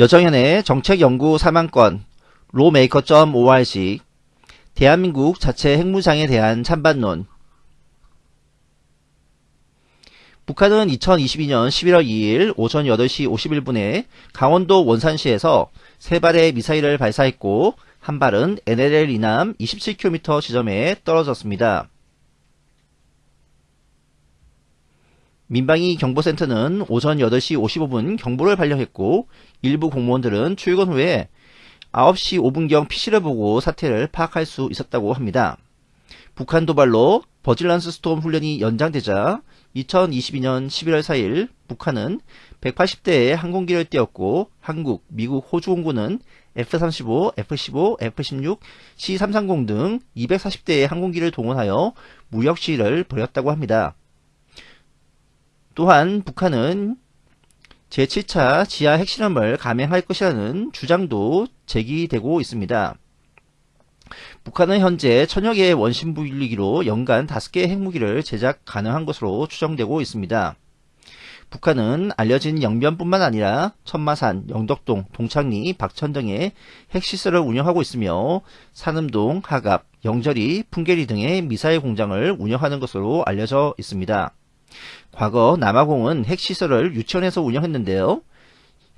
여정현의 정책연구 3만건 로메이커.org 대한민국 자체 핵무장에 대한 찬반론 북한은 2022년 11월 2일 오전 8시 51분에 강원도 원산시에서 세 발의 미사일을 발사했고 한 발은 NLL 이남 27km 지점에 떨어졌습니다. 민방위 경보센터는 오전 8시 55분 경보를 발령했고 일부 공무원들은 출근 후에 9시 5분경 PC를 보고 사태를 파악할 수 있었다고 합니다. 북한 도발로 버질란스 스톰 훈련이 연장되자 2022년 11월 4일 북한은 180대의 항공기를 띄웠고 한국, 미국, 호주 공군은 F-35, F-15, F-16, C-330 등 240대의 항공기를 동원하여 무력 시위를 벌였다고 합니다. 또한 북한은 제7차 지하 핵실험을 감행할 것이라는 주장도 제기되고 있습니다. 북한은 현재 천여 개의 원심 부일기로 연간 5개의 핵무기를 제작 가능한 것으로 추정되고 있습니다. 북한은 알려진 영변뿐만 아니라 천마산, 영덕동, 동창리, 박천 등의 핵시설을 운영하고 있으며 산음동, 하갑, 영절이, 풍계리 등의 미사일 공장을 운영하는 것으로 알려져 있습니다. 과거 남아공은 핵시설을 유치원에서 운영했는데요.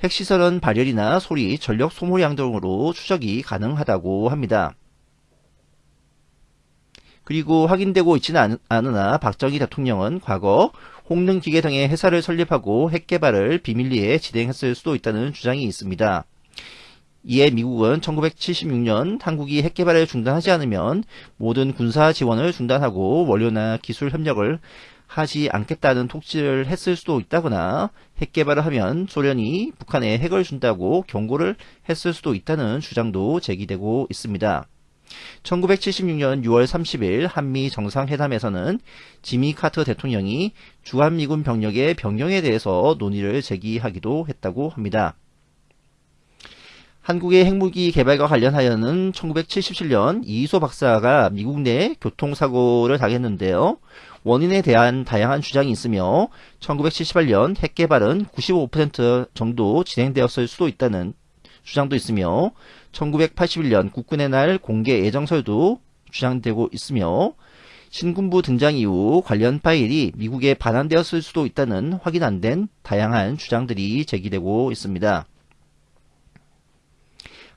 핵시설은 발열이나 소리, 전력 소모량 등으로 추적이 가능하다고 합니다. 그리고 확인되고 있지는 않으나 박정희 대통령은 과거 홍능기계 등의 회사를 설립하고 핵개발을 비밀리에 진행했을 수도 있다는 주장이 있습니다. 이에 미국은 1976년 한국이 핵개발을 중단하지 않으면 모든 군사 지원을 중단하고 원료나 기술 협력을 하지 않겠다는 톡지를 했을 수도 있다거나 핵 개발을 하면 소련이 북한에 핵을 준다고 경고를 했을 수도 있다는 주장도 제기되고 있습니다. 1976년 6월 30일 한미 정상회담에서는 지미 카터 대통령이 주한미군 병력의 병영에 대해서 논의를 제기하기도 했다고 합니다. 한국의 핵무기 개발과 관련하여는 1977년 이희소 박사가 미국 내 교통사고를 당했는데요. 원인에 대한 다양한 주장이 있으며 1978년 핵 개발은 95% 정도 진행되었을 수도 있다는 주장도 있으며 1981년 국군의 날 공개 예정설도 주장되고 있으며 신군부 등장 이후 관련 파일이 미국에 반환되었을 수도 있다는 확인 안 된 다양한 주장들이 제기되고 있습니다.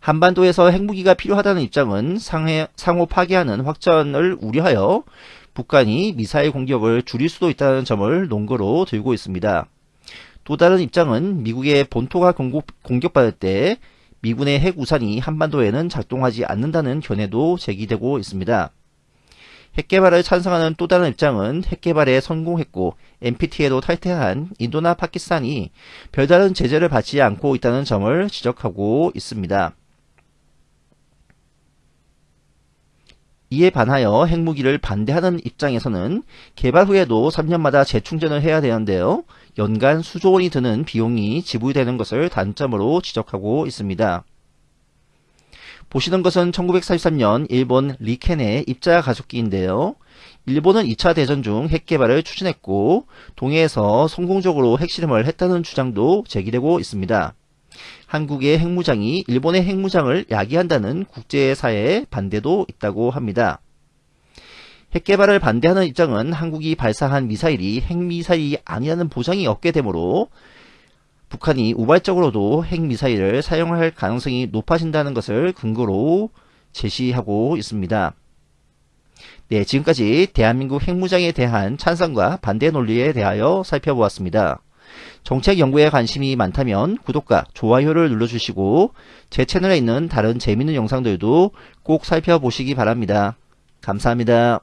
한반도에서 핵무기가 필요하다는 입장은 상해, 상호 파괴하는 확전을 우려하여 북한이 미사일 공격을 줄일 수도 있다는 점을 논거로 들고 있습니다. 또 다른 입장은 미국의 본토가 공격, 공격 받을 때 미군의 핵 우산이 한반도에는 작동하지 않는다는 견해도 제기되고 있습니다. 핵개발을 찬성하는 또 다른 입장은 핵개발에 성공했고 NPT에도 탈퇴한 인도나 파키스탄이 별다른 제재를 받지 않고 있다는 점을 지적하고 있습니다. 이에 반하여 핵무기를 반대하는 입장에서는 개발 후에도 3년마다 재충전을 해야 되는데요. 연간 수조 원이 드는 비용이 지불되는 것을 단점으로 지적하고 있습니다. 보시는 것은 1943년 일본 리켄의 입자 가속기인데요. 일본은 2차 대전 중 핵 개발을 추진했고 동해에서 성공적으로 핵실험을 했다는 주장도 제기되고 있습니다. 한국의 핵무장이 일본의 핵무장을 야기한다는 국제사회의 반대도 있다고 합니다. 핵개발을 반대하는 입장은 한국이 발사한 미사일이 핵미사일이 아니라는 보장이 없게 되므로 북한이 우발적으로도 핵미사일을 사용할 가능성이 높아진다는 것을 근거로 제시하고 있습니다. 네, 지금까지 대한민국 핵무장에 대한 찬성과 반대 논리에 대하여 살펴보았습니다. 정책 연구에 관심이 많다면 구독과 좋아요를 눌러주시고 제 채널에 있는 다른 재밌는 영상들도 꼭 살펴보시기 바랍니다. 감사합니다.